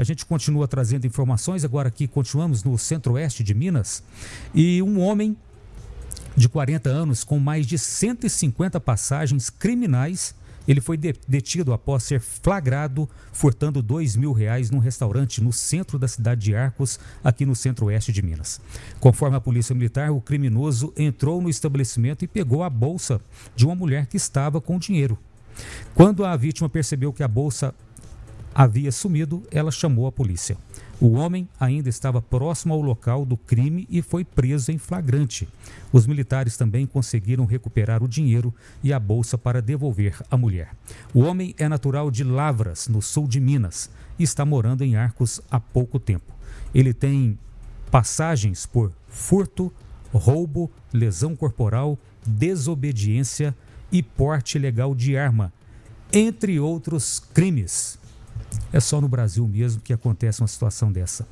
A gente continua trazendo informações, agora aqui continuamos no centro-oeste de Minas. E um homem de 40 anos com mais de 150 passagens criminais ele foi detido após ser flagrado furtando dois mil reais num restaurante no centro da cidade de Arcos, aqui no centro-oeste de Minas. Conforme a polícia militar, o criminoso entrou no estabelecimento e pegou a bolsa de uma mulher que estava com dinheiro. Quando a vítima percebeu que a bolsa havia sumido, ela chamou a polícia. O homem ainda estava próximo ao local do crime e foi preso em flagrante. Os militares também conseguiram recuperar o dinheiro e a bolsa para devolver à mulher. O homem é natural de Lavras, no sul de Minas, e está morando em Arcos há pouco tempo. Ele tem passagens por furto, roubo, lesão corporal, desobediência e porte ilegal de arma, entre outros crimes. É só no Brasil mesmo que acontece uma situação dessa.